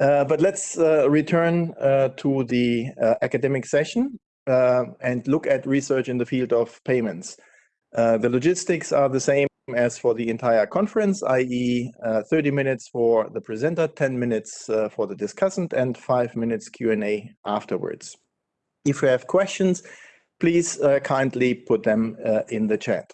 Uh, but let's uh, return uh, to the uh, academic session uh, and look at research in the field of payments. Uh, the logistics are the same as for the entire conference, i.e. 30 minutes for the presenter, 10 minutes for the discussant, and 5 minutes Q&A afterwards. If you have questions, please kindly put them in the chat.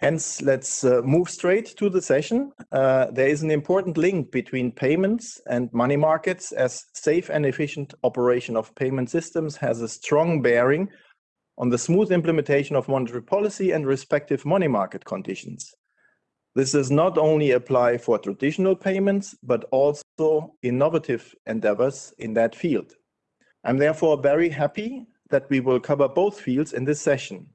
Hence, let's uh, move straight to the session. Uh, there is an important link between payments and money markets as safe and efficient operation of payment systems has a strong bearing on the smooth implementation of monetary policy and respective money market conditions. This does not only apply for traditional payments, but also innovative endeavors in that field. I'm therefore very happy that we will cover both fields in this session.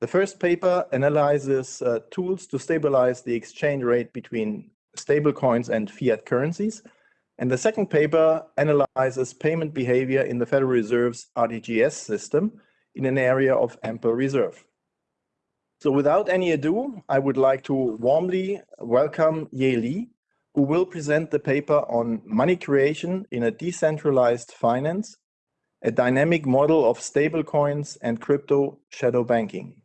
The first paper analyzes uh, tools to stabilize the exchange rate between stablecoins and fiat currencies. And the second paper analyzes payment behavior in the Federal Reserve's RTGS system in an area of ample reserve. So without any ado, I would like to warmly welcome Ye Li, who will present the paper on money creation in a decentralized finance, a dynamic model of stablecoins and crypto shadow banking.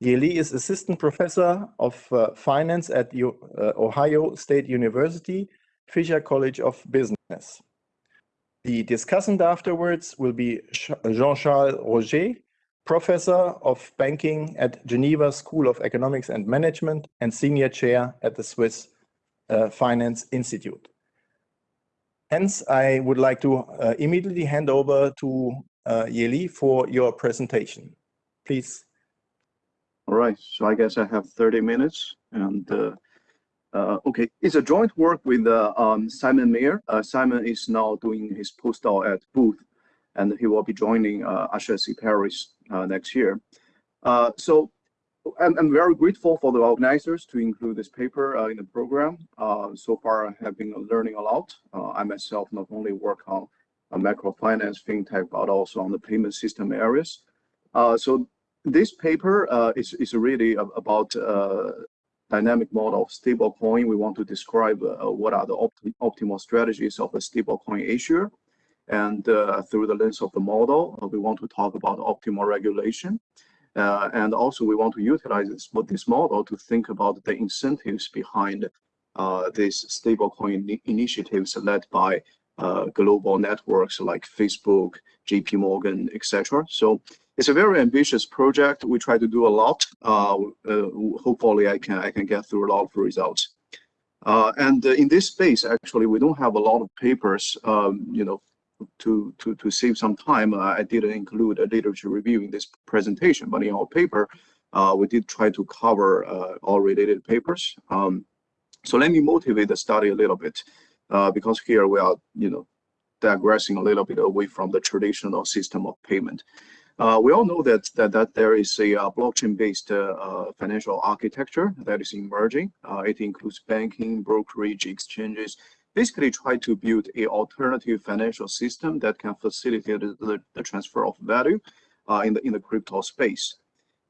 Ye Li is assistant professor of uh, finance at U uh, Ohio State University, Fisher College of Business. The discussant afterwards will be Jean-Charles Rochet, professor of banking at Geneva School of Economics and Management and senior chair at the Swiss uh, Finance Institute. Hence, I would like to uh, immediately hand over to uh, Ye Li for your presentation. Please. All right, so I guess I have 30 minutes and uh, uh, okay, it's a joint work with uh, um, Simon Mayer. Uh, Simon is now doing his postdoc at Booth and he will be joining uh, HEC Paris uh, next year. Uh, so I'm, I'm, very grateful for the organizers to include this paper in the program. so far I have been learning a lot. I myself not only work on microfinance, fintech, but also on the payment system areas. so this paper uh, is, is really about uh, dynamic model of stablecoin. We want to describe uh, what are the opt optimal strategies of a stablecoin issuer. And uh, through the lens of the model, uh, we want to talk about optimal regulation. Uh, and also we want to utilize this, this model to think about the incentives behind these stablecoin initiatives led by global networks like Facebook, JP Morgan, etc. So it's a very ambitious project. We try to do a lot. Uh, uh, hopefully, I can I can get through a lot of results. Uh, and uh, in this space, actually, we don't have a lot of papers. Um, you know, to to to save some time, uh, I didn't include a literature review in this presentation. But in our paper, uh, we did try to cover all related papers. Um, so let me motivate the study a little bit, because here we are, you know, digressing a little bit away from the traditional system of payment. Uh, we all know that that, that there is a uh, blockchain-based uh, uh financial architecture that is emerging. Uh, it includes banking, brokerage, exchanges. Basically, try to build a alternative financial system that can facilitate the, the transfer of value uh, in the in the crypto space.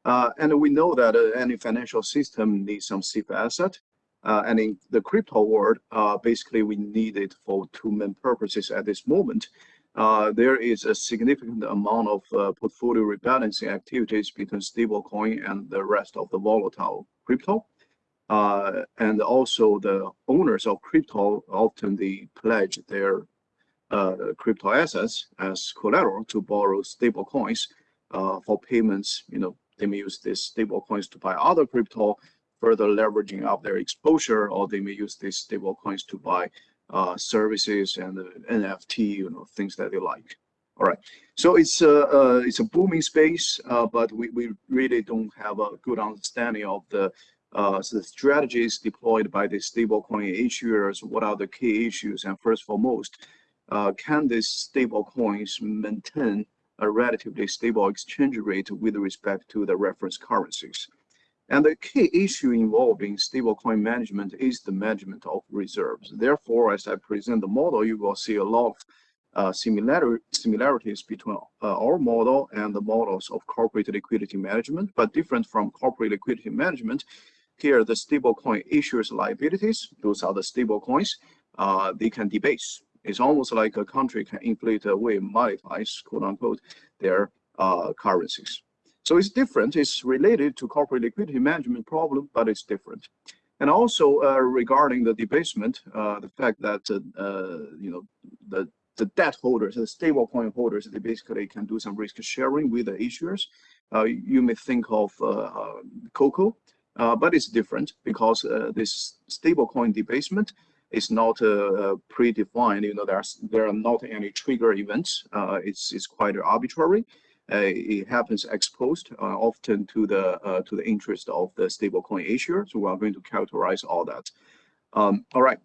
and we know that any financial system needs some safe asset. and in the crypto world, basically, we need it for two main purposes at this moment. Uh, there is a significant amount of uh, portfolio rebalancing activities between stablecoin and the rest of the volatile crypto. Uh, and also the owners of crypto often they pledge their uh, crypto assets as collateral to borrow stable coins uh, for payments. You know, they may use these stable coins to buy other crypto, further leveraging up their exposure, or they may use these stable coins to buy uh, services and uh, NFT, you know, things that they like. All right, so it's a it's a booming space, uh, but we, we really don't have a good understanding of the uh, the strategies deployed by the stablecoin issuers. What are the key issues? And first foremost, uh, can these stablecoins maintain a relatively stable exchange rate with respect to the reference currencies? And the key issue involving stablecoin management is the management of reserves. Therefore, as I present the model, you will see a lot of uh, similar, similarities between uh, our model and the models of corporate liquidity management, but different from corporate liquidity management. Here, the stablecoin issues liabilities, those are the stablecoins, uh, they can debase. It's almost like a country can inflate away, monetize, quote unquote, their uh, currencies. So it's different. It's related to corporate liquidity management problem, but it's different. And also uh, regarding the debasement, uh, the fact that uh, you know the the debt holders, the stablecoin holders, they basically can do some risk sharing with the issuers. Uh, you may think of uh, Coco, uh, but it's different because this stablecoin debasement is not predefined. You know, there's there are not any trigger events. it's it's quite arbitrary. Uh, it happens ex post uh, often to the uh, to the interest of the stablecoin issuer. So we are going to characterize all that. Um, all right.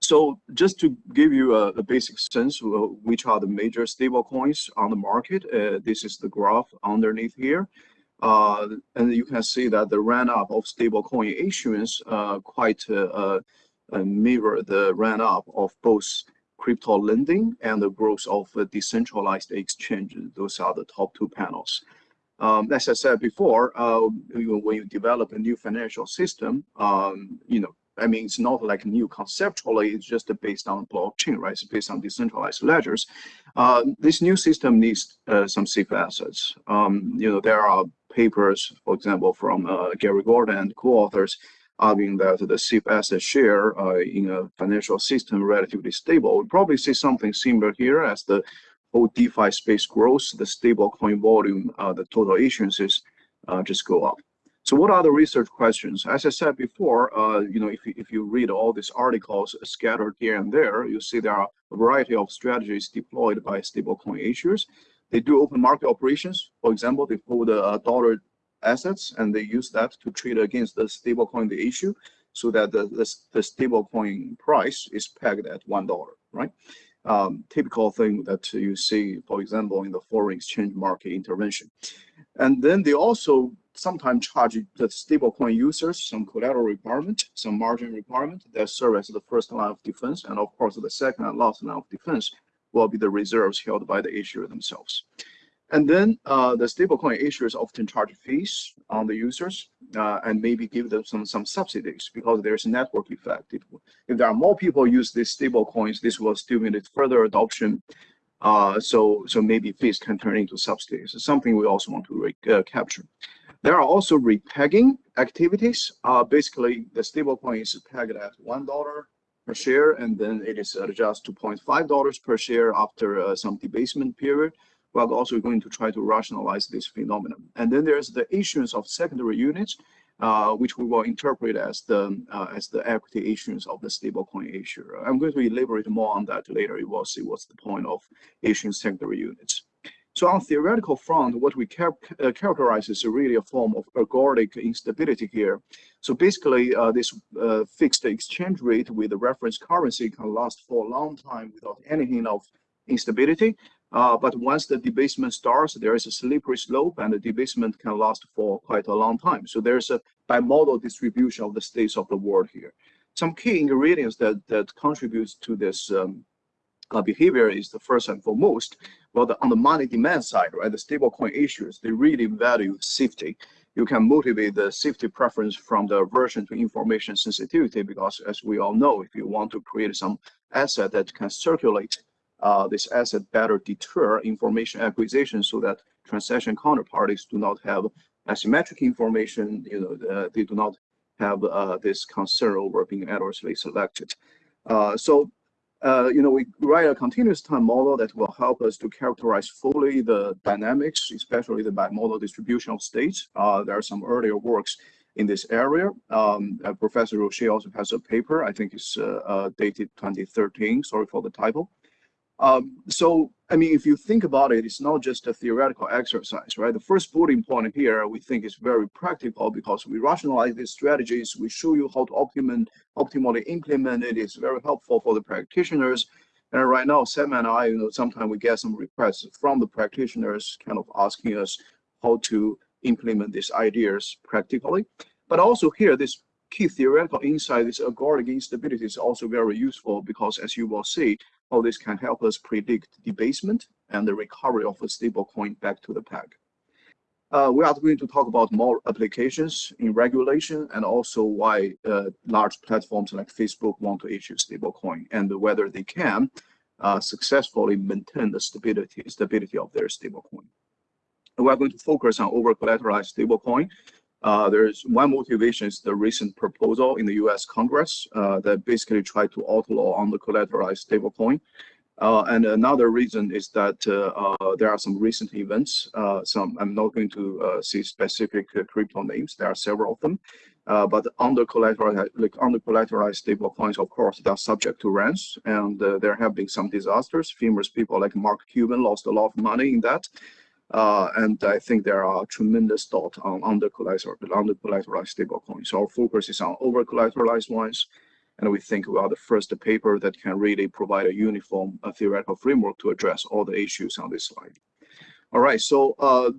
So just to give you a, a basic sense of which are the major stablecoins on the market, uh, this is the graph underneath here. Uh, and you can see that the run up of stablecoin issuance uh, quite mirror the run up of both crypto lending and the growth of a decentralized exchanges. Those are the top two panels. Um, as I said before, uh, when you develop a new financial system, um, you know, I mean, it's not like new conceptually, it's just based on blockchain, right? It's based on decentralized ledgers. Uh, this new system needs uh, some safe assets. Um, you know, there are papers, for example, from uh, Gary Gorton and co-authors arguing that the safe asset share uh, in a financial system relatively stable. We probably see something similar here as the whole DeFi space grows, the stable coin volume, uh, the total issuances uh, just go up. So what are the research questions? As I said before, uh, you know, if you, if you read all these articles scattered here and there, you see there are a variety of strategies deployed by stablecoin issuers. They do open market operations. For example, they hold a dollar assets and they use that to trade against the stablecoin they issue so that the, the, the stablecoin price is pegged at $1, right? Um, typical thing that you see, for example, in the foreign exchange market intervention. And then they also sometimes charge the stablecoin users some collateral requirement, some margin requirement that serve as the first line of defense. And of course, the second and last line of defense will be the reserves held by the issuer themselves. And then uh, the stablecoin issuers often charge fees on the users uh, and maybe give them some, some subsidies because there's a network effect. If, if there are more people use these stablecoins, this will stimulate further adoption. Uh, so, so maybe fees can turn into subsidies. Something we also want to uh, capture. There are also repegging activities. Uh, basically, the stablecoin is pegged at $1 per share, and then it is adjusted to $0.5 per share after uh, some debasement period we're also going to try to rationalize this phenomenon. And then there's the issuance of secondary units, uh, which we will interpret as the uh, as the equity issuance of the stablecoin issuer. I'm going to elaborate more on that later. You will see what's the point of issuing secondary units. So on theoretical front, what we char uh, characterize is really a form of ergodic instability here. So basically, uh, this uh, fixed exchange rate with the reference currency can last for a long time without any hint of instability. Uh, but once the debasement starts, there is a slippery slope and the debasement can last for quite a long time. So there's a bimodal distribution of the states of the world here. Some key ingredients that, that contributes to this um, uh, behavior is the first and foremost, well, the, on the money demand side, right, the stablecoin issuers, they really value safety. You can motivate the safety preference from the aversion to information sensitivity because as we all know, if you want to create some asset that can circulate uh, this asset better deter information acquisition so that transaction counterparties do not have asymmetric information, you know, uh, they do not have uh, this concern over being adversely selected. Uh, so, uh, you know, we write a continuous time model that will help us to characterize fully the dynamics, especially the bimodal distribution of states. Uh, there are some earlier works in this area. Um, Professor Rochet also has a paper, I think it's dated 2013, sorry for the title. Um, so, I mean, if you think about it, it's not just a theoretical exercise, right? The first bullet point here, we think is very practical because we rationalize these strategies. We show you how to optimum, optimally implement it. It's very helpful for the practitioners. And right now, Sam and I, you know, sometimes we get some requests from the practitioners kind of asking us how to implement these ideas practically. But also here, this key theoretical insight, this ergodic instability is also very useful because as you will see, all this can help us predict debasement and the recovery of a stable coin back to the peg. Uh, we are going to talk about more applications in regulation and also why uh, large platforms like Facebook want to issue stablecoin and whether they can uh, successfully maintain the stability stability of their stablecoin. We are going to focus on over-collateralized stablecoin. Uh, there's one motivation is the recent proposal in the U.S. Congress uh, that basically tried to outlaw under-collateralized stablecoin. Uh, and another reason is that uh, uh, there are some recent events. Uh, some I'm not going to see specific crypto names. There are several of them, but under collateralized, like under collateralized stable coins, of course, they are subject to runs, and there have been some disasters. Famous people like Mark Cuban lost a lot of money in that. And I think there are tremendous thought on under collateralized, under collateralized stable coins. So our focus is on over collateralized ones and we think we are the first paper that can really provide a uniform uh, theoretical framework to address all the issues on this slide. All right, so uh,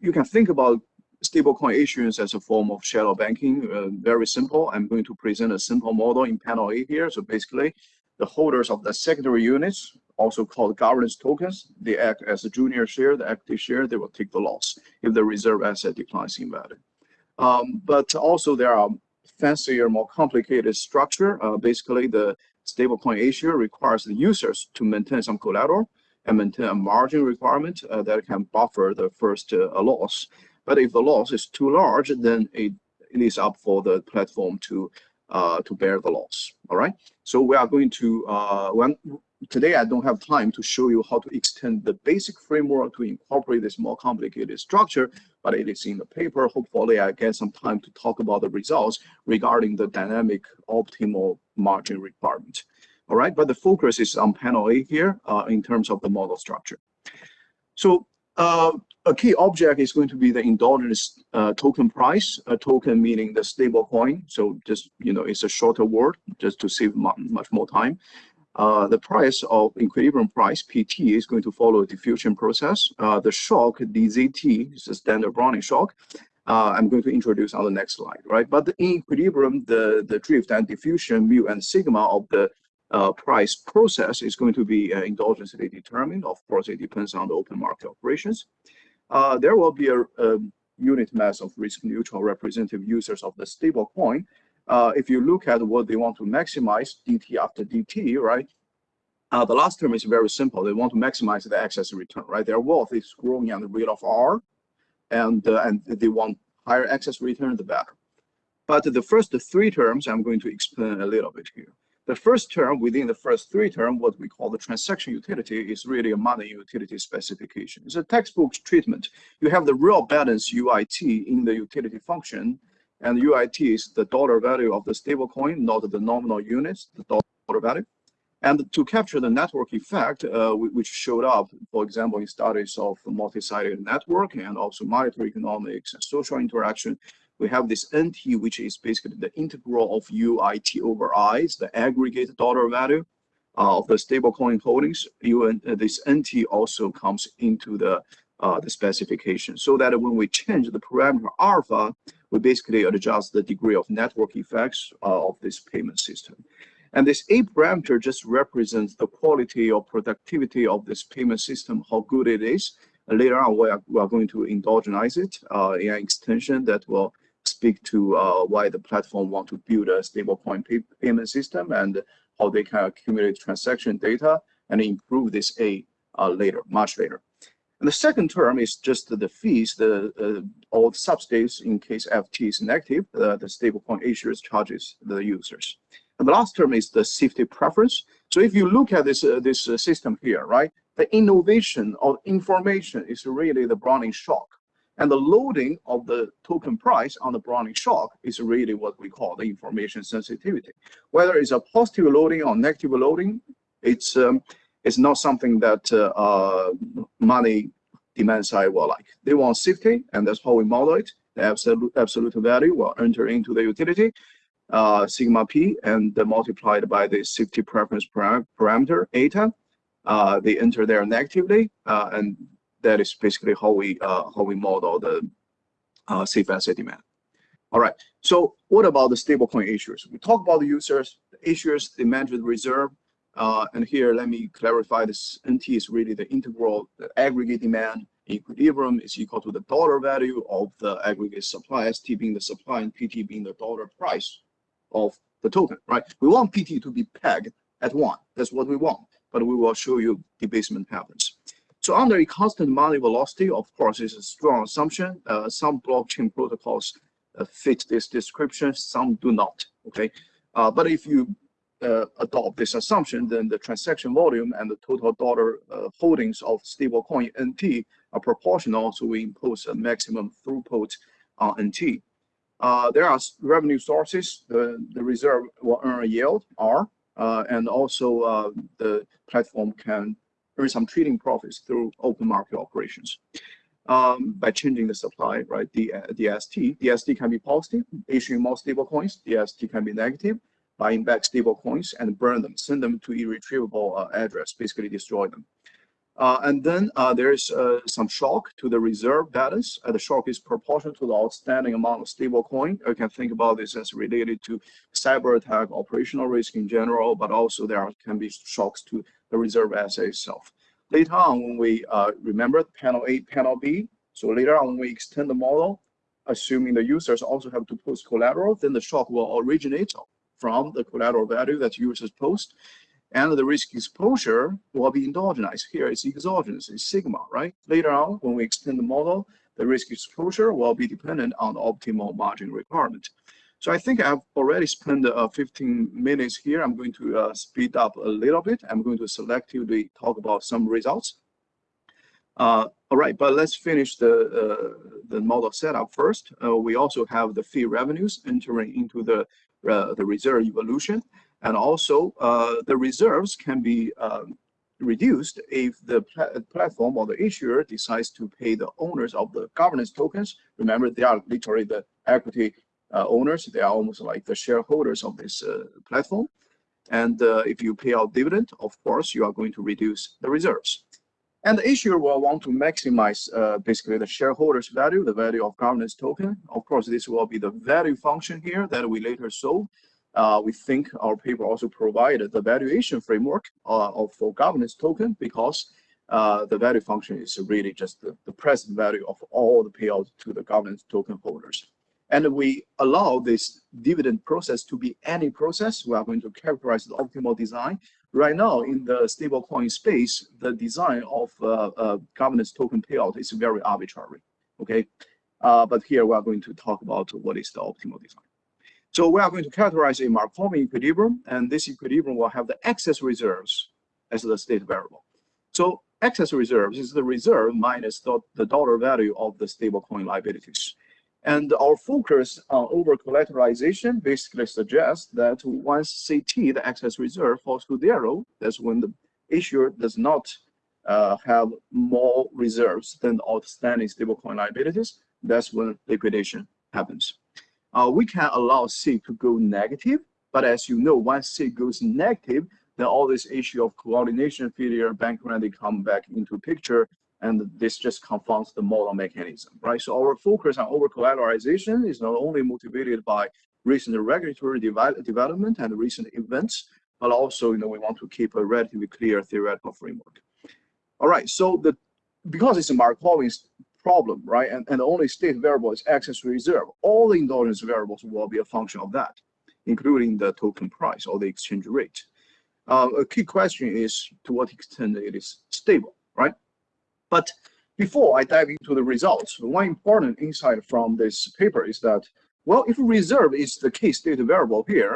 you can think about stablecoin issuance as a form of shadow banking. Uh, very simple. I'm going to present a simple model in panel A here. So basically, the holders of the secondary units, also called governance tokens, they act as a junior share, the equity share, they will take the loss if the reserve asset declines in value. Um, but also there are fancier, more complicated structure. Uh, basically, the stablecoin issuer requires the users to maintain some collateral and maintain a margin requirement uh, that can buffer the first uh, loss. But if the loss is too large, then it, it is up for the platform to uh, to bear the loss. All right. So we are going to uh, when today I don't have time to show you how to extend the basic framework to incorporate this more complicated structure, but it is in the paper. Hopefully I get some time to talk about the results regarding the dynamic optimal margin requirement. All right, but the focus is on panel A here uh, in terms of the model structure. So uh, a key object is going to be the endogenous uh, token price, a token meaning the stable coin. So just, you know, it's a shorter word just to save much more time. Uh, the price of equilibrium price, PT, is going to follow a diffusion process. Uh, the shock, DZT, is a standard Brownian shock. Uh, I'm going to introduce on the next slide, right? But in equilibrium, the, the drift and diffusion, mu and sigma of the uh, price process is going to be uh, endogenously determined. Of course, it depends on the open market operations. Uh, there will be a, a unit mass of risk neutral representative users of the stable coin uh, if you look at what they want to maximize dt after dt, right? Uh, the last term is very simple. They want to maximize the excess return, right? Their wealth is growing at the rate of R, and uh, and they want higher excess return, the better. But the first three terms, I'm going to explain a little bit here. The first term within the first three term, what we call the transaction utility, is really a money utility specification. It's a textbook treatment. You have the real balance UIT in the utility function, and UIT is the dollar value of the stablecoin, not the nominal units, the dollar value. And to capture the network effect, uh, which showed up, for example, in studies of multi-sided network and also monetary economics and social interaction, we have this NT, which is basically the integral of UIT over I, the aggregate dollar value uh, of the stablecoin holdings. UN, uh, this NT also comes into the uh, the specification so that when we change the parameter alpha, we basically adjust the degree of network effects uh, of this payment system. And this A parameter just represents the quality or productivity of this payment system, how good it is. Later on, we are, we are going to endogenize it uh, in an extension that will speak to uh, why the platform want to build a stablecoin pay payment system and how they can accumulate transaction data and improve this A uh, later, much later. And the second term is just the fees, the uh, all the substates in case FT is negative, uh, the stablecoin issuers charges the users. And the last term is the safety preference. So if you look at this uh, this uh, system here, right, the innovation of information is really the Brownian shock. And the loading of the token price on the Brownian shock is really what we call the information sensitivity. Whether it's a positive loading or negative loading, it's um, it's not something that uh, uh, money demand side will like. They want safety, and that's how we model it. The absolute, absolute value will enter into the utility, uh, sigma p, and multiplied by the safety preference param parameter, eta. Uh, they enter there negatively, uh, and that is basically how we uh, how we model the safe asset demand. All right. So what about the stablecoin issuers? We talk about the users, the issuers, the reserve, uh, and here, let me clarify this NT is really the integral the aggregate demand equilibrium is equal to the dollar value of the aggregate supply, ST being the supply and PT being the dollar price of the token, right? We want PT to be pegged at one. That's what we want, but we will show you debasement happens. So under a constant money velocity, of course, is a strong assumption. Uh, some blockchain protocols uh, fit this description, some do not, okay? Uh, but if you uh, adopt this assumption, then the transaction volume and the total dollar uh, holdings of stablecoin NT are proportional, so we impose a maximum throughput on NT. Uh, there are revenue sources. The, the reserve will earn a yield, R, and also the platform can earn some trading profits through open market operations. Um, by changing the supply, right, the DST. DST can be positive, issuing more stable coins. DST can be negative, buying back stable coins and burn them, send them to irretrievable uh, address, basically destroy them. Uh, and then uh, there's uh, some shock to the reserve balance. Uh, the shock is proportional to the outstanding amount of stable coin. You can think about this as related to cyber attack, operational risk in general, but also there can be shocks to the reserve asset itself. Later on, when we uh, remember panel A, panel B, so later on when we extend the model, assuming the users also have to post collateral, then the shock will originate from the collateral value that users post. And the risk exposure will be endogenous. Here it's exogenous, it's sigma, right? Later on, when we extend the model, the risk exposure will be dependent on the optimal margin requirement. So I think I've already spent uh, 15 minutes here. I'm going to uh, speed up a little bit. I'm going to selectively talk about some results. Uh, all right, but let's finish the uh, the model setup first. Uh, we also have the fee revenues entering into the uh, the reserve evolution. And also the reserves can be um, reduced if the pl platform or the issuer decides to pay the owners of the governance tokens. Remember, they are literally the equity owners. They are almost like the shareholders of this uh, platform. And uh, if you pay out dividend, of course, you are going to reduce the reserves. And the issuer will want to maximize uh, basically the shareholders value, the value of governance token. Of course, this will be the value function here that we later solve. Uh, we think our paper also provided the valuation framework uh, of for governance token because uh, the value function is really just the, the present value of all the payouts to the governance token holders. And we allow this dividend process to be any process. We are going to characterize the optimal design right now in the stablecoin space, the design of uh, uh, governance token payout is very arbitrary. Okay, uh, but here we are going to talk about what is the optimal design. So we are going to characterize a Markov equilibrium, and this equilibrium will have the excess reserves as the state variable. So excess reserves is the reserve minus the, the dollar value of the stablecoin liabilities. And our focus on over-collateralization basically suggests that once CT, the excess reserve, falls to zero, that's when the issuer does not uh, have more reserves than outstanding stablecoin liabilities. That's when liquidation happens. Uh, we can allow C to go negative, but as you know, once C goes negative, then all this issue of coordination failure, bank they come back into picture, and this just confounds the model mechanism, right? So our focus on over-collateralization is not only motivated by recent regulatory development and recent events, but also, you know, we want to keep a relatively clear theoretical framework. All right, so the because it's a Markovian problem, right, and, and the only state variable is excess reserve, all the endogenous variables will be a function of that, including the token price or the exchange rate. Uh, a key question is to what extent it is stable? But before I dive into the results, one important insight from this paper is that, well, if reserve is the key state variable here,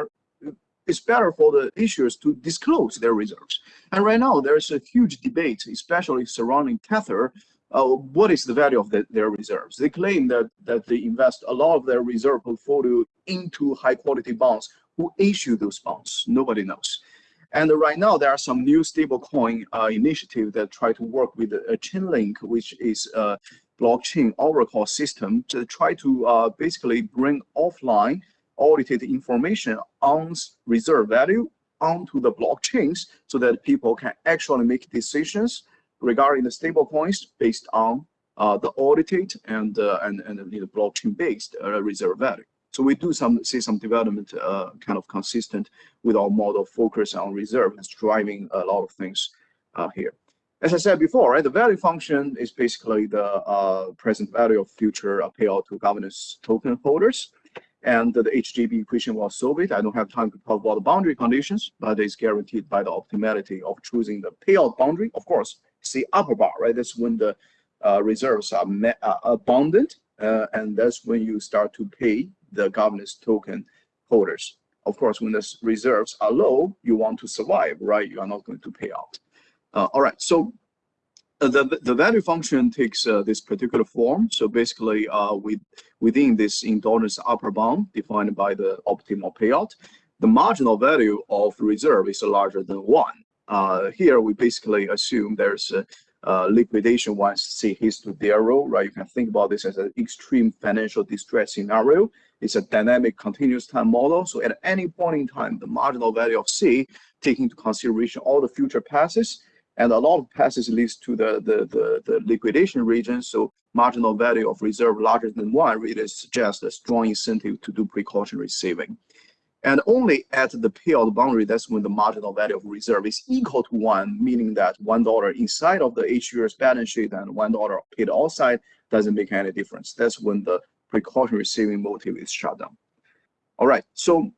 it's better for the issuers to disclose their reserves. And right now, there's a huge debate, especially surrounding Tether, uh, what is the value of the, their reserves. They claim that, that they invest a lot of their reserve portfolio into high quality bonds. Who issue those bonds? Nobody knows. And right now, there are some new stablecoin uh, initiatives that try to work with a Chainlink, which is a blockchain oracle system to try to uh, basically bring offline audited information on reserve value onto the blockchains so that people can actually make decisions regarding the stablecoins based on uh, the audited and, uh, and, and the blockchain-based uh, reserve value. So we do some see some development uh, kind of consistent with our model focus on reserve. It's driving a lot of things uh, here. as I said before, right, the value function is basically the uh, present value of future uh, payout to governance token holders. And the HJB equation will solve it. I don't have time to talk about the boundary conditions, but it's guaranteed by the optimality of choosing the payout boundary. Of course, see upper bar, right? That's when the uh, reserves are uh, abundant, uh, and that's when you start to pay the governance token holders. Of course, when the reserves are low, you want to survive, right? You are not going to pay out. Uh, all right, so uh, the, the value function takes uh, this particular form. So basically, uh, with, within this endogenous upper bound defined by the optimal payout, the marginal value of reserve is larger than one. Uh, here, we basically assume there's a, liquidation once see hits to zero, right? You can think about this as an extreme financial distress scenario. It's a dynamic continuous time model. So at any point in time, the marginal value of C, taking into consideration all the future passes, and a lot of passes leads to the, the, the, the, liquidation region. So marginal value of reserve larger than one really suggests a strong incentive to do precautionary saving. And only at the payout boundary, that's when the marginal value of reserve is equal to one, meaning that one dollar inside of the issuer's balance sheet and one dollar paid outside doesn't make any difference. That's when the precautionary saving motive is shut down. All right, so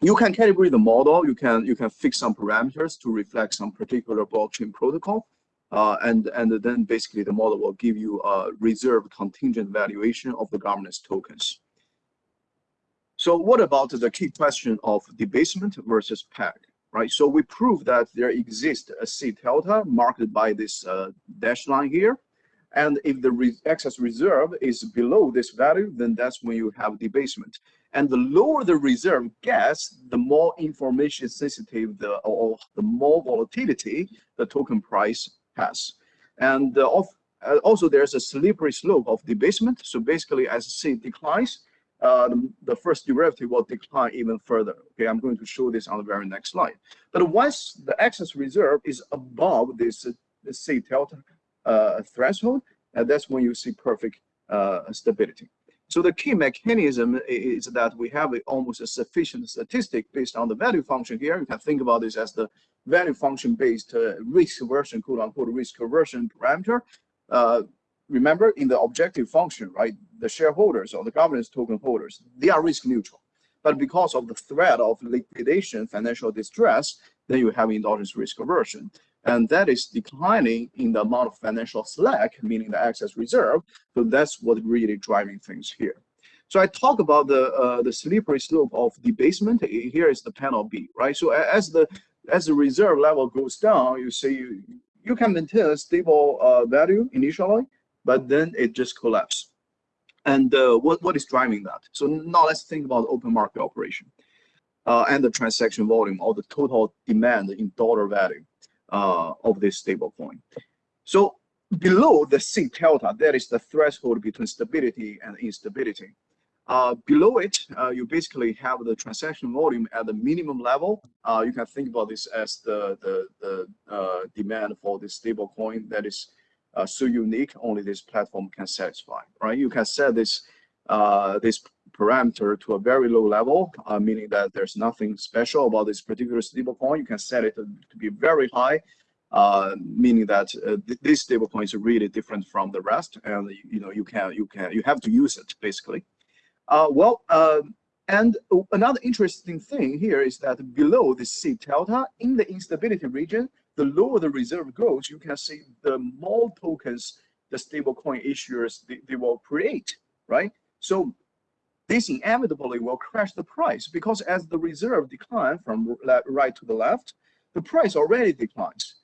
you can calibrate the model. You can you can fix some parameters to reflect some particular blockchain protocol, uh, and and then basically the model will give you a reserve contingent valuation of the governance tokens. So what about the key question of debasement versus peg, right? So we prove that there exists a C delta marked by this uh, dash line here. And if the re excess reserve is below this value, then that's when you have debasement. And the lower the reserve gets, the more information sensitive the or the more volatility the token price has. And uh, of, uh, also there's a slippery slope of debasement. So basically as C declines, uh, the, first derivative will decline even further. Okay, I'm going to show this on the very next slide. But once the excess reserve is above this, uh, this C delta uh, threshold, and that's when you see perfect uh, stability. So the key mechanism is that we have a, almost a sufficient statistic based on the value function here. You can think about this as the value function based uh, risk aversion, quote unquote, risk aversion parameter. Remember in the objective function, right, the shareholders or the governance token holders, they are risk neutral. But because of the threat of liquidation, financial distress, then you have endogenous risk aversion and that is declining in the amount of financial slack, meaning the excess reserve. So that's what really driving things here. So I talk about the uh, the slippery slope of debasement. Here is the panel B, right? So as the as the reserve level goes down, you see you, you can maintain a stable uh, value initially, but then it just collapses. And uh, what what is driving that? So now let's think about open market operation uh, and the transaction volume or the total demand in dollar value uh, of this stablecoin. So below the C delta, that is the threshold between stability and instability. Uh, below it, uh, you basically have the transaction volume at the minimum level. Uh, you can think about this as the the, the demand for this stable coin that is uh, so unique, only this platform can satisfy. Right? You can set this uh, this parameter to a very low level, uh, meaning that there's nothing special about this particular stablecoin. You can set it to, to be very high, uh, meaning that uh, th this stablecoin is really different from the rest, and you know you can you can you have to use it basically. Uh, well, uh, and another interesting thing here is that below the C delta in the instability region, the lower the reserve goes, you can see the more tokens the stablecoin issuers they, they will create, right? So this inevitably will crash the price because as the reserve decline from right to the left, the price already declines.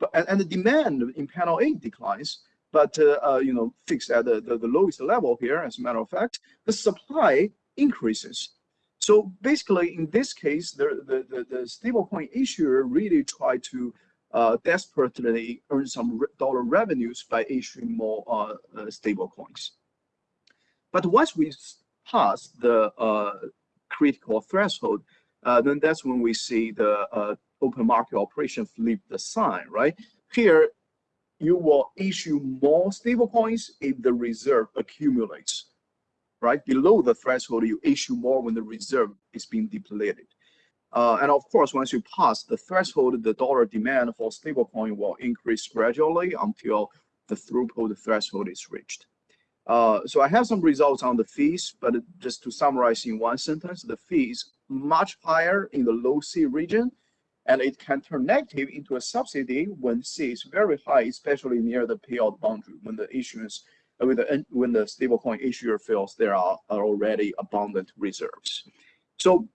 But, and, and the demand in panel A declines, but uh, uh, you know fixed at the, the, the, lowest level here, as a matter of fact, the supply increases. So basically, in this case, the, the, the, the stablecoin issuer really tried to uh, desperately earn some dollar revenues by issuing more uh, uh, stable coins. But once we pass the uh, critical threshold, uh, then that's when we see the uh, open market operation flip the sign, right? Here, you will issue more stable coins if the reserve accumulates, right? Below the threshold, you issue more when the reserve is being depleted. Uh, and of course, once you pass the threshold, the dollar demand for stablecoin will increase gradually until the throughput threshold is reached. Uh, so I have some results on the fees, but just to summarize in one sentence, the fee is much higher in the low C region, and it can turn negative into a subsidy when C is very high, especially near the payout boundary, when the issuance, uh, when the, when the stablecoin issuer feels there are, are already abundant reserves. So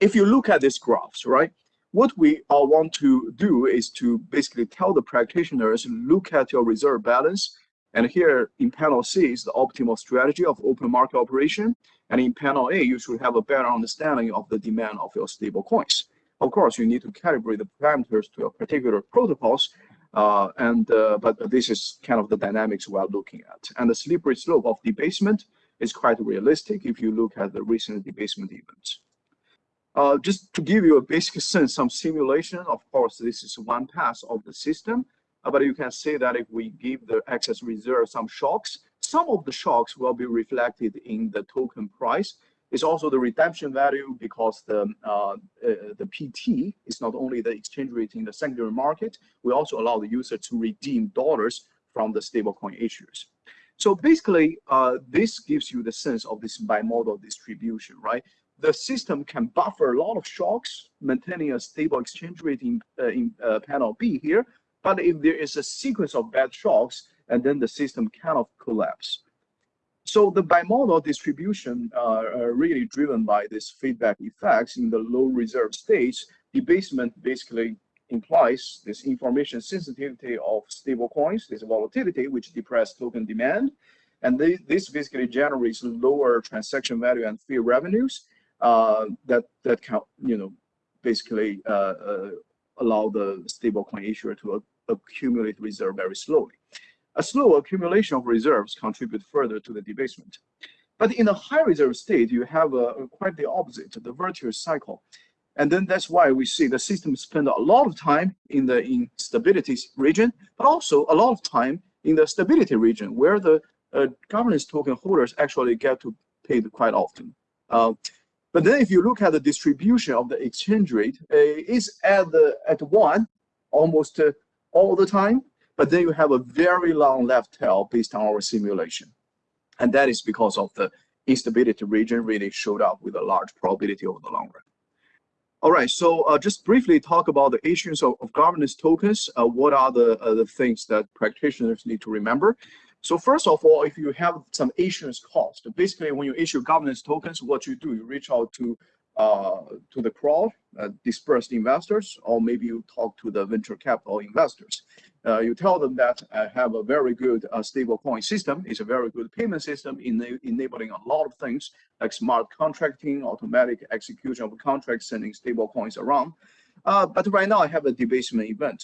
if you look at these graphs, right, what we all want to do is to basically tell the practitioners, look at your reserve balance. And here in panel C is the optimal strategy of open market operation. And in panel A, you should have a better understanding of the demand of your stable coins. Of course, you need to calibrate the parameters to a particular protocols, uh, and uh, but this is kind of the dynamics we are looking at. And the slippery slope of debasement is quite realistic if you look at the recent debasement events. Uh, just to give you a basic sense, some simulation, of course, this is one pass of the system, uh, but you can see that if we give the excess reserve some shocks, some of the shocks will be reflected in the token price. It's also the redemption value because the, uh, uh the PT is not only the exchange rate in the secondary market, we also allow the user to redeem dollars from the stablecoin issuers. So basically, uh, this gives you the sense of this bimodal distribution, right? The system can buffer a lot of shocks, maintaining a stable exchange rate in, uh, in uh, panel B here. But if there is a sequence of bad shocks, and then the system cannot collapse. So the bimodal distribution uh, are really driven by this feedback effects in the low reserve states. Debasement basically implies this information sensitivity of stable coins, this volatility, which depress token demand. And this basically generates lower transaction value and fee revenues that that can you know basically uh, uh, allow the stablecoin issuer to accumulate reserve very slowly. A slow accumulation of reserves contribute further to the debasement. But in a high reserve state, you have a, quite the opposite, the virtuous cycle. And then that's why we see the system spend a lot of time in the instability region, but also a lot of time in the stability region, where the uh, governance token holders actually get to pay quite often. Uh, but then if you look at the distribution of the exchange rate, uh, it's at the at one almost uh, all the time. But then you have a very long left tail based on our simulation. And that is because of the instability region really showed up with a large probability over the long run. All right, so uh, just briefly talk about the issues of, of governance tokens. Uh, what are the, uh, the things that practitioners need to remember? So first of all, if you have some issuance cost, basically when you issue governance tokens, what you do, you reach out to uh, to the crowd, uh, dispersed investors, or maybe you talk to the venture capital investors. Uh, you tell them that I have a very good uh, stable coin system. It's a very good payment system in enabling a lot of things like smart contracting, automatic execution of contracts, sending stable coins around. Uh, but right now I have a debasement event.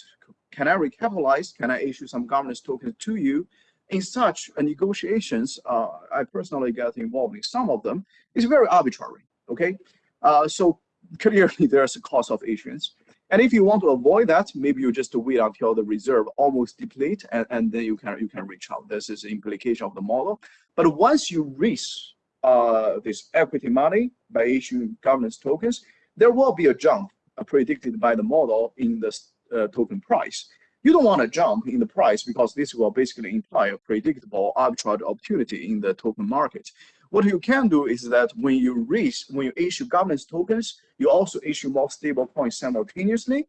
Can I recapitalize? Can I issue some governance tokens to you? In such negotiations, uh, I personally get involved in some of them, it's very arbitrary, okay? Uh, so clearly there's a cost of issuance. And if you want to avoid that, maybe you just wait until the reserve almost deplete and, and then you can you can reach out. This is the implication of the model. But once you raise uh, this equity money by issuing governance tokens, there will be a jump uh, predicted by the model in the uh, token price. You don't want to jump in the price because this will basically imply a predictable arbitrage opportunity in the token market. What you can do is that when you raise, when you issue governance tokens, you also issue more stable coins simultaneously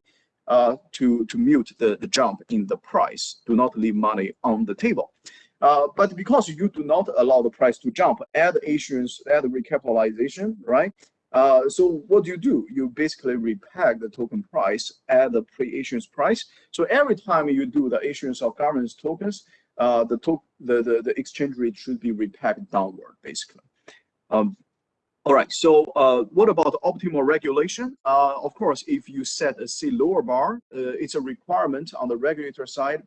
uh, to, to mute the, the jump in the price. Do not leave money on the table. Uh, but because you do not allow the price to jump, add issuance, add recapitalization, right? Uh, so what do you do? You basically repeg the token price at the pre-issuance price. So every time you do the issuance of governance tokens, uh, the, to the, the, the exchange rate should be repegged downward, basically. Um, all right, so uh, what about optimal regulation? Uh, of course, if you set a C lower bar, uh, it's a requirement on the regulator side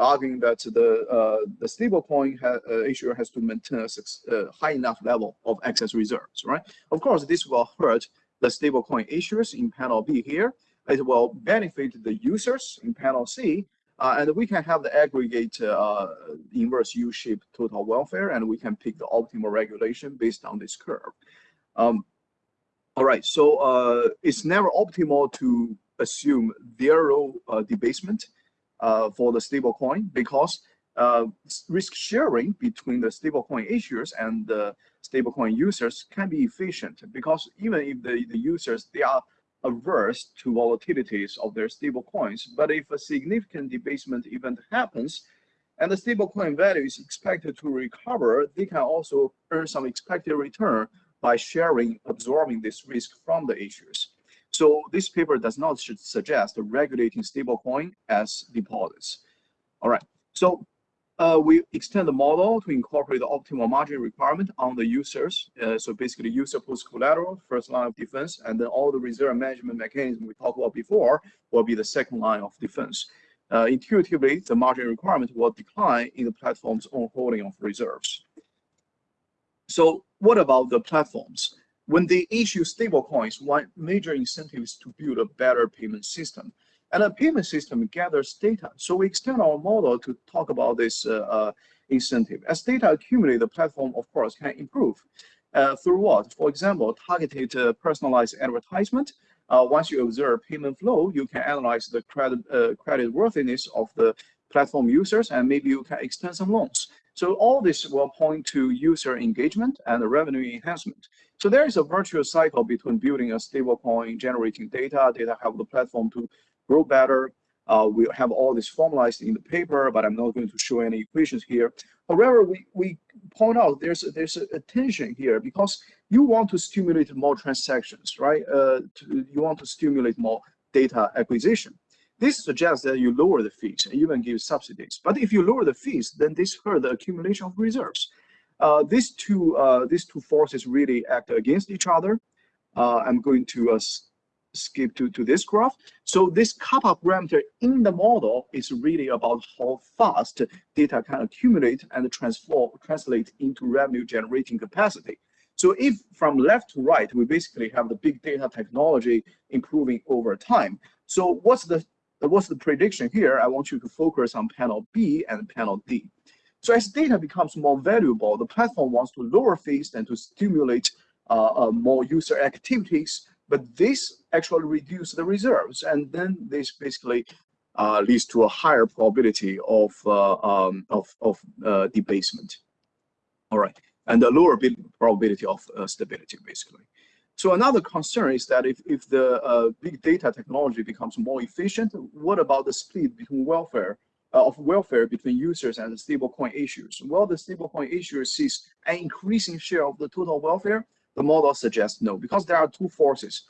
arguing that the uh, the stablecoin ha uh, issuer has to maintain a uh, high enough level of excess reserves, right? Of course, this will hurt the stablecoin issuers in panel B here. It will benefit the users in panel C, uh, and we can have the aggregate uh, inverse U-shaped total welfare, and we can pick the optimal regulation based on this curve. Um, All right, so uh, it's never optimal to assume zero uh, debasement for the stablecoin because uh, risk sharing between the stablecoin issuers and the stablecoin users can be efficient because even if the, the users, they are averse to volatilities of their stablecoins, but if a significant debasement event happens, and the stablecoin value is expected to recover, they can also earn some expected return by sharing, absorbing this risk from the issuers. So this paper does not suggest regulating stablecoin as deposits. All right, so uh, we extend the model to incorporate the optimal margin requirement on the users. Uh, so basically user post collateral, first line of defense, and then all the reserve management mechanism we talked about before will be the second line of defense. Uh, intuitively, the margin requirement will decline in the platform's own holding of reserves. So what about the platforms? When they issue stablecoins, one major incentive is to build a better payment system. And a payment system gathers data. So we extend our model to talk about this uh, uh, incentive. As data accumulate, the platform, of course, can improve. Uh, through what? For example, targeted uh, personalized advertisement. Uh, once you observe payment flow, you can analyze the credit uh, credit worthiness of the platform users, and maybe you can extend some loans. So all this will point to user engagement and revenue enhancement. So there is a virtuous cycle between building a stablecoin, generating data, data help the platform to grow better. Uh, we have all this formalized in the paper, but I'm not going to show any equations here. However, we, we point out there's a, there's a tension here because you want to stimulate more transactions, right? Uh, to, you want to stimulate more data acquisition. This suggests that you lower the fees and even give subsidies. But if you lower the fees, then this hurt the accumulation of reserves. Uh, these two uh, these two forces really act against each other. Uh, I'm going to skip to, to this graph. So this kappa parameter in the model is really about how fast data can accumulate and transform, translate into revenue generating capacity. So if from left to right, we basically have the big data technology improving over time. So what's the what's the prediction here? I want you to focus on panel B and panel D. So as data becomes more valuable, the platform wants to lower fees and to stimulate uh, uh, more user activities, but this actually reduces the reserves. And then this basically uh, leads to a higher probability of, uh, um, of, of uh, debasement. All right, and a lower probability of uh, stability, basically. So another concern is that if, if the big data technology becomes more efficient, what about the split between welfare of welfare between users and the stablecoin issuers? Well, the stablecoin issuer sees an increasing share of the total welfare. The model suggests no, because there are two forces.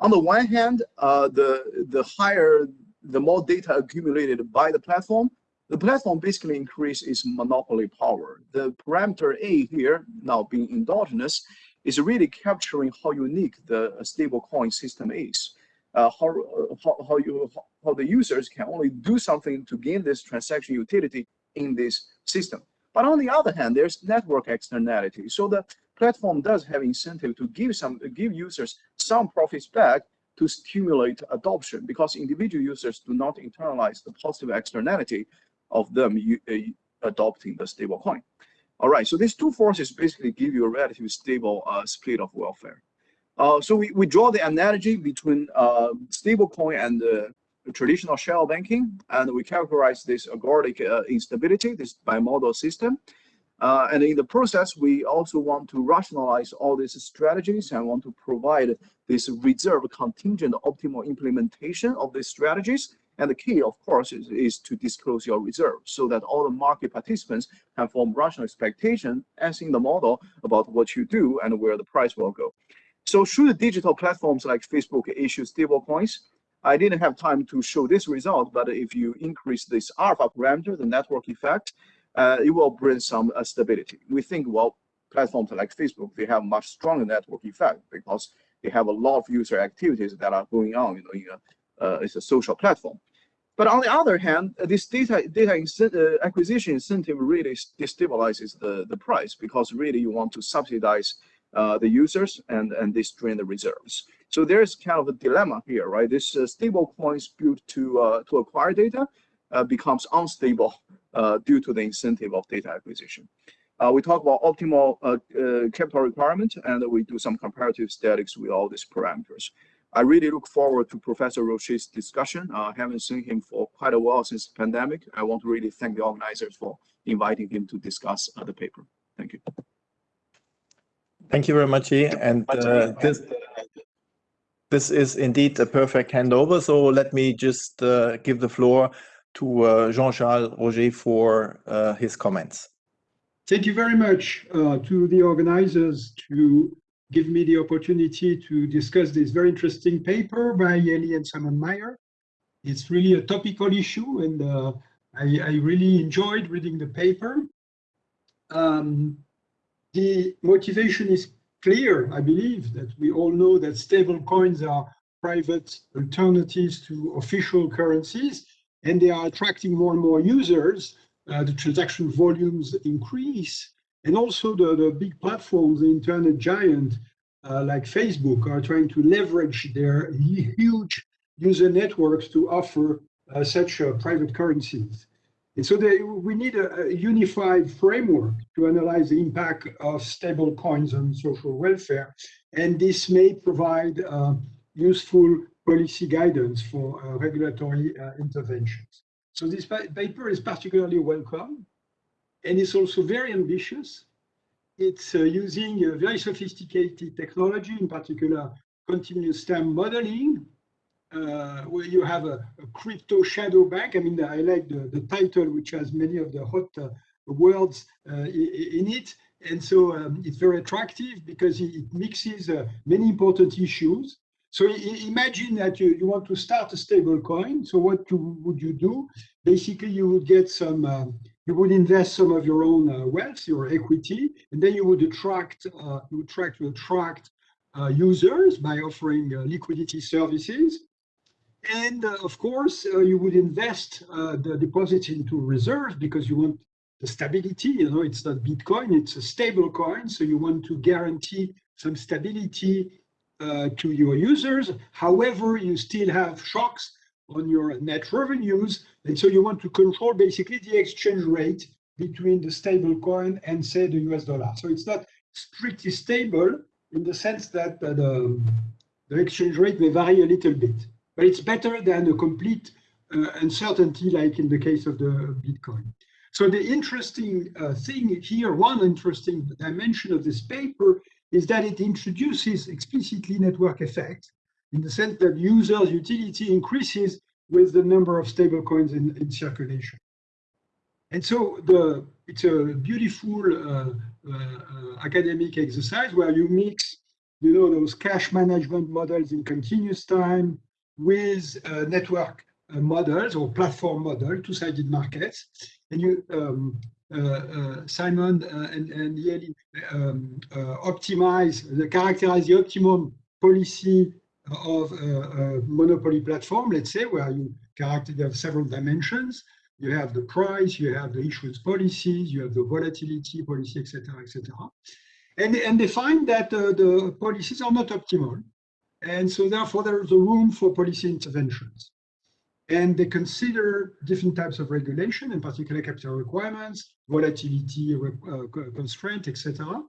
On the one hand, uh, the the higher, the more data accumulated by the platform, the platform basically increases its monopoly power. The parameter A here, now being endogenous, is really capturing how unique the stablecoin system is. Uh, how, how, how, you, how the users can only do something to gain this transaction utility in this system. But on the other hand, there's network externality. So the platform does have incentive to give some give users some profits back to stimulate adoption because individual users do not internalize the positive externality of them uh, adopting the stablecoin. All right, so these two forces basically give you a relatively stable uh, split of welfare. Uh, so we, we draw the analogy between uh, stablecoin and traditional shadow banking, and we characterize this agoric uh, instability, this bimodal system. Uh, and in the process, we also want to rationalize all these strategies and want to provide this reserve contingent optimal implementation of these strategies and the key, of course, is, is to disclose your reserves so that all the market participants can form rational expectation as in the model about what you do and where the price will go. So should digital platforms like Facebook issue stablecoins? I didn't have time to show this result, but if you increase this alpha parameter, the network effect, uh, it will bring some uh, stability. We think, well, platforms like Facebook, they have much stronger network effect because they have a lot of user activities that are going on you know, in a uh, it's a social platform. But on the other hand, this data data uh, acquisition incentive really destabilizes the, the price because really you want to subsidize uh, the users and, and this drain the reserves. So there's kind of a dilemma here, right? This uh, stable coins built to, uh, to acquire data becomes unstable due to the incentive of data acquisition. Uh, we talk about optimal uh, uh, capital requirement, and we do some comparative statics with all these parameters. I really look forward to Professor Rochet's discussion. Uh, I haven't seen him for quite a while since the pandemic. I want to really thank the organizers for inviting him to discuss uh, the paper. Thank you. Thank you very much, Yi. And uh, this, this is indeed a perfect handover. So let me just uh, give the floor to uh, Jean-Charles Rochet for uh, his comments. Thank you very much uh, to the organizers to give me the opportunity to discuss this very interesting paper by Ye Li and Simon Mayer. It's really a topical issue and uh, I, I, really enjoyed reading the paper. Um, the motivation is clear, I believe, that we all know that stable coins are private alternatives to official currencies and they are attracting more and more users. Uh, the transaction volumes increase and also the, the big platforms, the internet giant uh, like Facebook are trying to leverage their huge user networks to offer uh, such uh, private currencies. And so they, we need a, a, unified framework to analyze the impact of stable coins on social welfare. And this may provide uh, useful policy guidance for uh, regulatory uh, interventions. So this paper is particularly welcome. And it's also very ambitious. It's uh, using a very sophisticated technology, in particular continuous time modeling, uh, where you have a, a, crypto shadow bank. I mean, I like the, the title, which has many of the hot uh, words uh, in it. And so um, it's very attractive because it, mixes uh, many important issues. So imagine that you, you want to start a stable coin. So what you, would you do? Basically, you would get some, uh, you would invest some of your own uh, wealth, your equity, and then you would attract, you would try to attract users by offering liquidity services. And uh, of course, uh, you would invest uh, the deposits into reserves because you want the stability. You know, it's not Bitcoin, it's a stable coin. So you want to guarantee some stability uh, to your users. However, you still have shocks on your net revenues. And so you want to control basically the exchange rate between the stable coin and say the US dollar. So it's not strictly stable in the sense that uh, the, the exchange rate may vary a little bit but it's better than a complete uh, uncertainty like in the case of the Bitcoin. So the interesting uh, thing here, one interesting dimension of this paper is that it introduces explicitly network effects in the sense that users' utility increases with the number of stablecoins in, in circulation. And so the it's a beautiful uh, uh, academic exercise where you mix, you know, those cash management models in continuous time, with uh, network uh, models or platform model, two-sided markets. And you, um, uh, uh, Simon uh, and, and Ye Li um, optimize, the, characterize the optimum policy of a, monopoly platform, let's say, where you characterize you have several dimensions. You have the price, you have the issuance policies, you have the volatility policy, etc., etc. And, and they find that uh, the policies are not optimal. And so therefore there is a room for policy interventions. And they consider different types of regulation, in particular capital requirements, volatility uh, constraint, etc.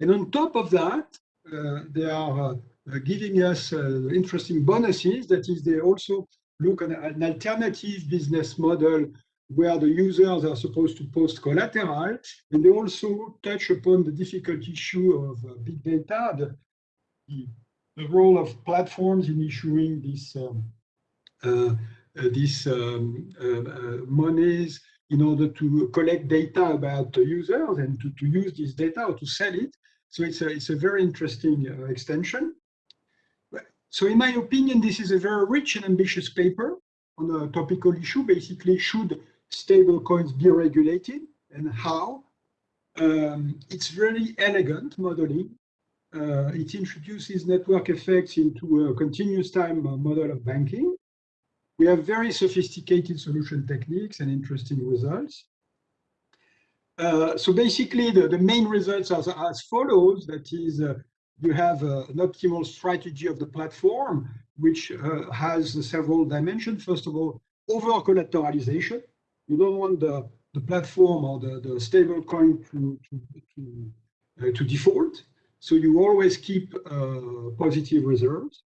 And on top of that, uh, they are uh, giving us uh, interesting bonuses. That is, they also look at an alternative business model where the users are supposed to post collateral. And they also touch upon the difficult issue of uh, big data, the, the role of platforms in issuing these um, uh, uh, these um, uh, monies in order to collect data about the users and to, to use this data or to sell it. So it's a, it's a very interesting uh, extension. So in my opinion, this is a very rich and ambitious paper on a topical issue, basically should stable coins be regulated and how. Um, it's very elegant modeling it introduces network effects into a continuous time model of banking. We have very sophisticated solution techniques and interesting results. Uh, so basically, the, the main results are as follows. That is, uh, you have uh, an optimal strategy of the platform, which uh, has several dimensions. First of all, over collateralization. You don't want the the platform or the, the stable coin to, to, to, uh, to default. So you always keep uh, positive reserves.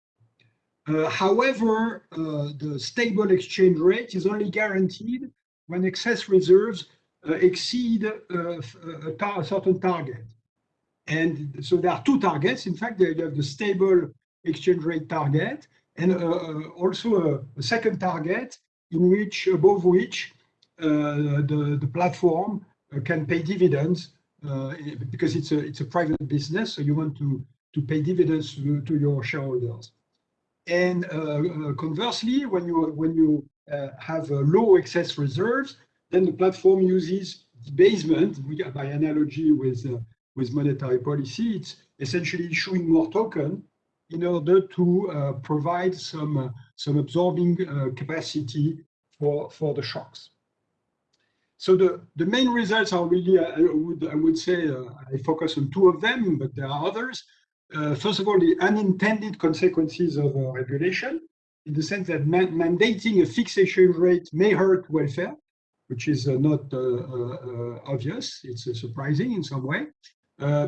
Uh, however, uh, the stable exchange rate is only guaranteed when excess reserves uh, exceed uh, a, tar a, certain target. And so there are two targets. In fact, you have the stable exchange rate target and also a, a second target in which above which uh, the, the platform uh, can pay dividends uh, because it's a, it's a private business, so you want to, to pay dividends to, to your shareholders. And conversely, when you, when you have low excess reserves, then the platform uses debasement, by analogy with, with monetary policy, it's essentially issuing more token in order to uh, provide some uh, some absorbing uh, capacity for for the shocks. So the, the main results are really, I would, I would say, uh, I focus on two of them, but there are others. Uh, first of all, the unintended consequences of uh, regulation, in the sense that man mandating a fixed exchange rate may hurt welfare, which is uh, not uh, uh, obvious. It's surprising in some way,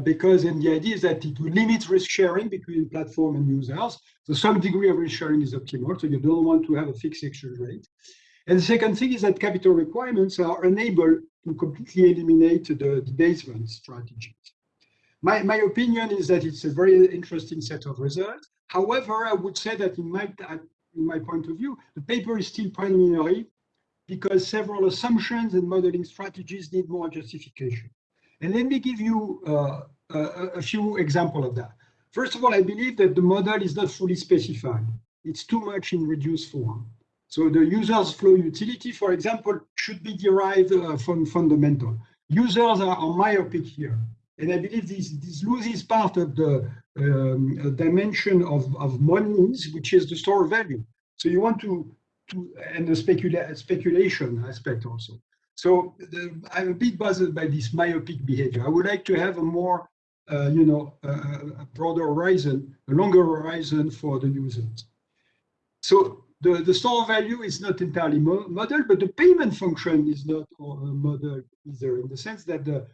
because and the idea is that it will limit risk sharing between platform and users. So some degree of risk sharing is optimal. So you don't want to have a fixed exchange rate. And the second thing is that capital requirements are unable to completely eliminate the debasement strategies. My, my opinion is that it's a very interesting set of results. However, I would say that in my, in my point of view, the paper is still preliminary because several assumptions and modeling strategies need more justification. And let me give you uh, a, a few examples of that. First of all, I believe that the model is not fully specified. It's too much in reduced form. So the user's flow utility, for example, should be derived uh, from fundamental. Users are, myopic here. And I believe this, this loses part of the um, dimension of, of monies, which is the store value. So you want to, to and the specula speculation aspect also. So the, I'm a bit bothered by this myopic behavior. I would like to have a more, uh, you know, uh, a broader horizon, a longer horizon for the users. So the, the store value is not entirely mo modeled, but the payment function is not uh, modeled either in the sense that the,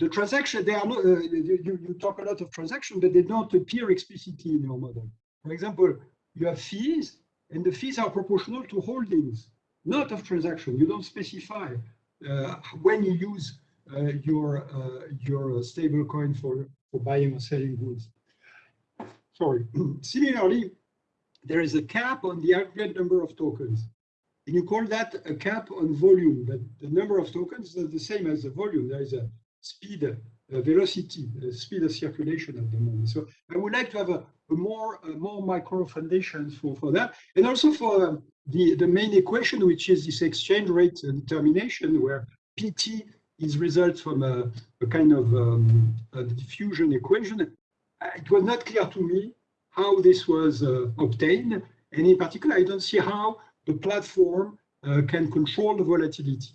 the transaction, they are not, uh, you, you talk a lot of transaction, but they don't appear explicitly in your model. For example, you have fees, and the fees are proportional to holdings, not of transaction. You don't specify uh, when you use uh, your uh, your stable coin for, for buying or selling goods. Sorry. Similarly, there is a cap on the aggregate number of tokens. And you call that a cap on volume, that the number of tokens is the same as the volume. There is a speed, a velocity, a speed of circulation at the moment. So I would like to have a, a more a more micro foundation for, for that. And also for um, the, the main equation, which is this exchange rate determination, where PT is results from a, a kind of um, diffusion equation. It was not clear to me how this was uh, obtained. And in particular, I don't see how the platform uh, can control the volatility.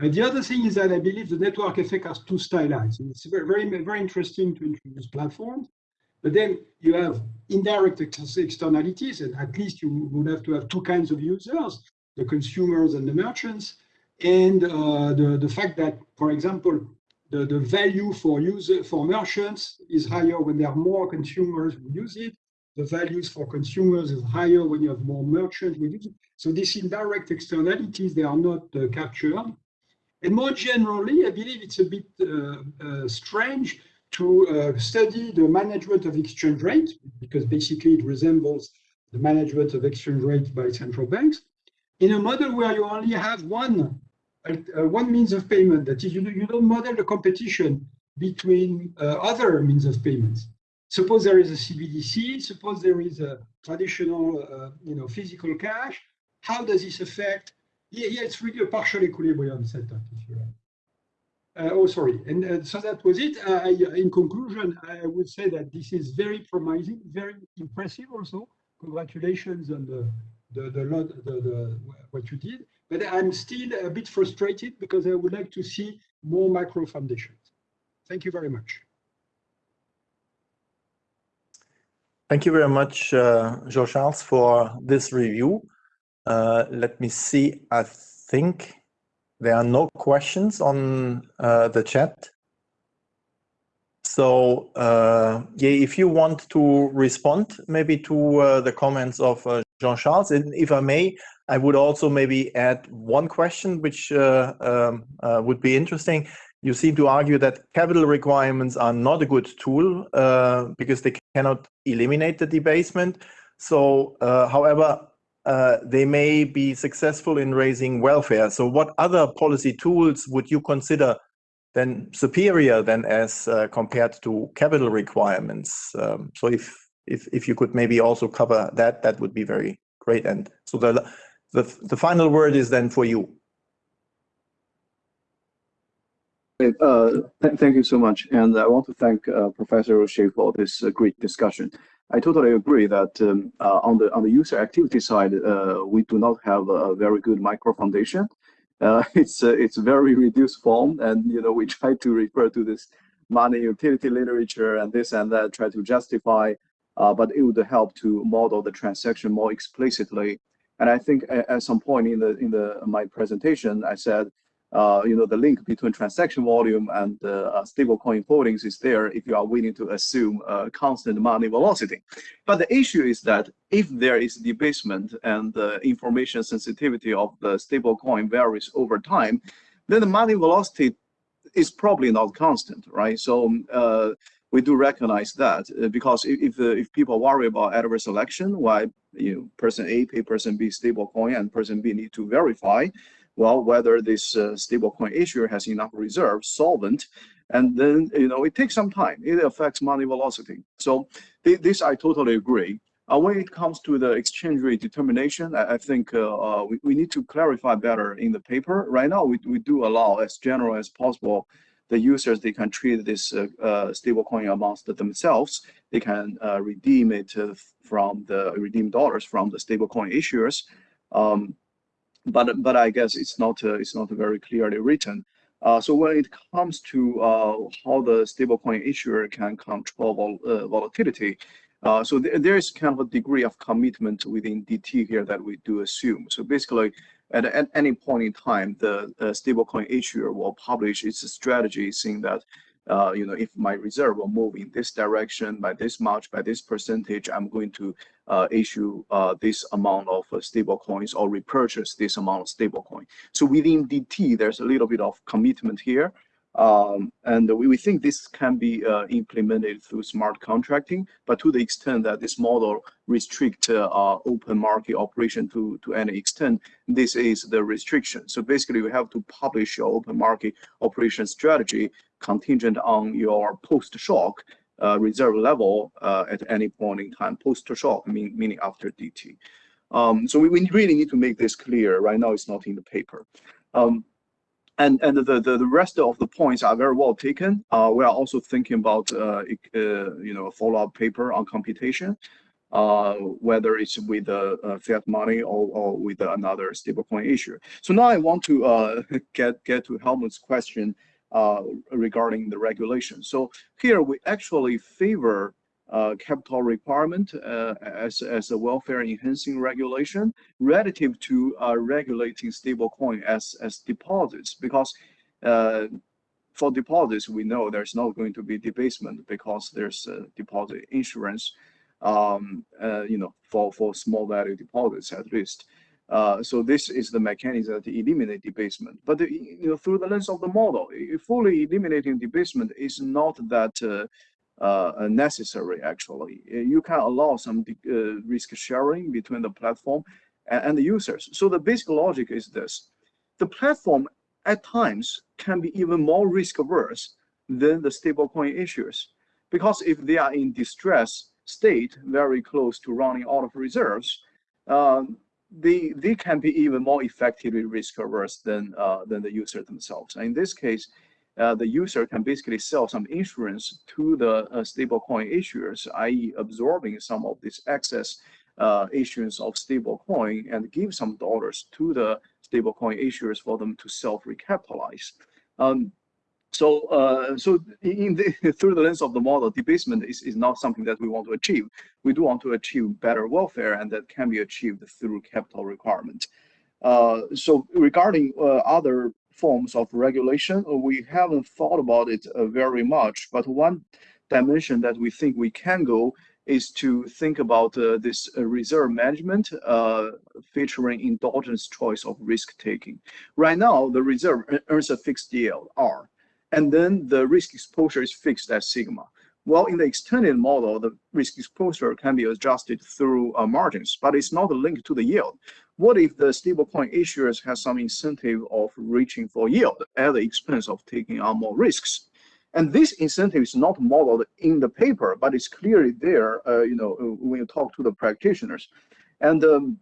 Uh, the other thing is that I believe the network effect has too stylized. It's very, very, very interesting to introduce platforms, but then you have indirect ex externalities, and at least you would have to have two kinds of users, the consumers and the merchants, and uh, the, the fact that, for example, the, the value for user for merchants is higher when there are more consumers who use it, the values for consumers is higher when you have more merchants. So these indirect externalities, they are not uh, captured. And more generally, I believe it's a bit uh, uh, strange to uh, study the management of exchange rate, because basically it resembles the management of exchange rate by central banks, in a model where you only have one, uh, one means of payment. That is, you, you don't model the competition between uh, other means of payments. Suppose there is a CBDC, suppose there is a traditional, uh, you know, physical cash. How does this affect? Yeah, yeah, it's really a partial equilibrium setup, if you like. Uh, oh, sorry. And uh, so that was it. Uh, I, in conclusion, I would say that this is very promising, very impressive also. Congratulations on the, the, the, the, the, what you did. But I'm still a bit frustrated because I would like to see more micro foundations. Thank you very much. Thank you very much, uh, Jean-Charles, for this review. Uh, let me see, I think there are no questions on uh, the chat. So uh, yeah, if you want to respond maybe to uh, the comments of uh, Jean-Charles, and if I may, I would also maybe add one question which uh, um, uh, would be interesting. You seem to argue that capital requirements are not a good tool because they cannot eliminate the debasement. So, however, they may be successful in raising welfare. So what other policy tools would you consider then superior than as uh, compared to capital requirements. Um, so if, if if you could maybe also cover that, that would be very great. And so the the, the final word is then for you. Uh, th thank you so much, and I want to thank uh, Professor Rochet for this uh, great discussion. I totally agree that um, uh, on the on the user activity side, uh, we do not have a very good micro foundation, uh, it's it's very reduced form, and you know we try to refer to this money utility literature and this and that, try to justify, but it would help to model the transaction more explicitly. And I think at, at some point in the in the my presentation, I said uh, you know, the link between transaction volume and uh, stablecoin holdings is there if you are willing to assume a constant money velocity. But the issue is that if there is debasement and the information sensitivity of the stablecoin varies over time, then the money velocity is probably not constant, right? So uh, we do recognize that uh, because if if, uh, if, people worry about adverse selection, why you know person A pay person B stablecoin and person B need to verify, well, whether this uh, stablecoin issuer has enough reserve solvent, and then you know it takes some time. It affects money velocity. So th this I totally agree. Uh, when it comes to the exchange rate determination, I, I think uh, uh, we, we need to clarify better in the paper. Right now, we, we do allow as general as possible the users, they can treat this uh, uh, stablecoin amounts themselves. They can uh, redeem it from the redeem dollars from the stablecoin issuers. Um, but but I guess it's not uh, it's not very clearly written. Uh, so when it comes to uh, how the stablecoin issuer can control vol uh, volatility, uh, so th there is kind of a degree of commitment within DT here that we do assume. So basically, at, at any point in time, the stablecoin issuer will publish its strategy saying that uh, you know, if my reserve will move in this direction by this much, by this percentage, I'm going to uh, issue uh, this amount of uh, stable coins or repurchase this amount of stable coin. So within DT, there's a little bit of commitment here. Um, and we, we think this can be uh, implemented through smart contracting, but to the extent that this model restrict uh, open market operation to, to any extent, this is the restriction. So basically, you have to publish your open market operation strategy contingent on your post-shock uh, reserve level uh, at any point in time, post-shock, mean, meaning after DT. Um, so we, we, really need to make this clear. Right now, it's not in the paper. Um, and and the, the, the rest of the points are very well taken. Uh, we are also thinking about uh, uh, you know a follow-up paper on computation, uh, whether it's with uh, fiat money or, or with another stablecoin issue. So now I want to uh, get get to Helmut's question regarding the regulation. So here we actually favor uh, capital requirement uh, as, as a welfare enhancing regulation relative to uh, regulating stablecoin as, as deposits because uh, for deposits, we know there's not going to be debasement because there's deposit insurance, um, uh, you know, for, for small value deposits at least. Uh, so this is the mechanism to eliminate debasement. But the, you know, through the lens of the model, fully eliminating debasement is not that uh, necessary actually. Uh, you can allow some uh, risk sharing between the platform and, and the users. So the basic logic is this. The platform at times can be even more risk averse than the stablecoin issuers. Because if they are in distress state, very close to running out of reserves, um, they, they can be even more effectively risk averse than, uh, than the user themselves. in this case, uh, the user can basically sell some insurance to the uh, stablecoin issuers, i.e. absorbing some of this excess uh, issuance of stablecoin and give some dollars to the stablecoin issuers for them to self-recapitalize. Um, so, uh, so in the, through the lens of the model, debasement is, is not something that we want to achieve. We do want to achieve better welfare, and that can be achieved through capital requirement. Uh, so regarding uh, other forms of regulation. We haven't thought about it uh, very much, but one dimension that we think we can go is to think about uh, this uh, reserve management uh, featuring endogenous choice of risk taking. Right now, the reserve earns a fixed yield, R, and then the risk exposure is fixed at sigma. Well, in the extended model, the risk exposure can be adjusted through uh, margins, but it's not linked to the yield. What if the stablecoin issuers has some incentive of reaching for yield at the expense of taking on more risks? And this incentive is not modeled in the paper, but it's clearly there, uh, you know, when you talk to the practitioners. And um,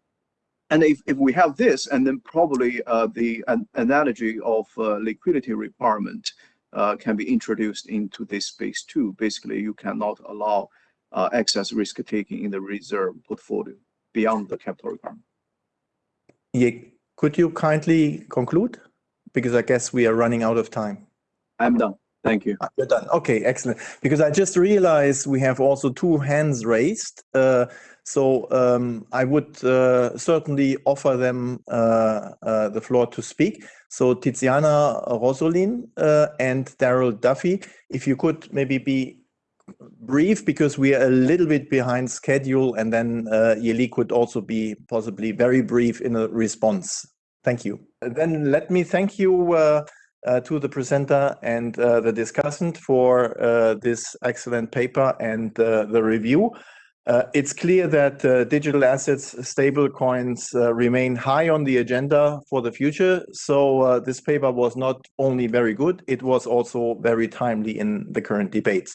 and if, if we have this, and then probably uh, the an analogy of uh, liquidity requirement uh, can be introduced into this space too. Basically, you cannot allow uh, excess risk taking in the reserve portfolio beyond the capital requirement. Yeah, could you kindly conclude? Because I guess we are running out of time. I'm done. Thank you. Ah, You're done. Okay, excellent. Because I just realized we have also two hands raised. Uh, so um, I would uh, certainly offer them uh, uh, the floor to speak. So Tiziana Rosolin uh, and Darrell Duffie, if you could maybe be brief because we are a little bit behind schedule and then uh, Ye Li could also be possibly very brief in a response. Thank you. Then let me thank you uh, uh, to the presenter and uh, the discussant for uh, this excellent paper and uh, the review. It's clear that digital assets, stable coins remain high on the agenda for the future. So this paper was not only very good, it was also very timely in the current debates.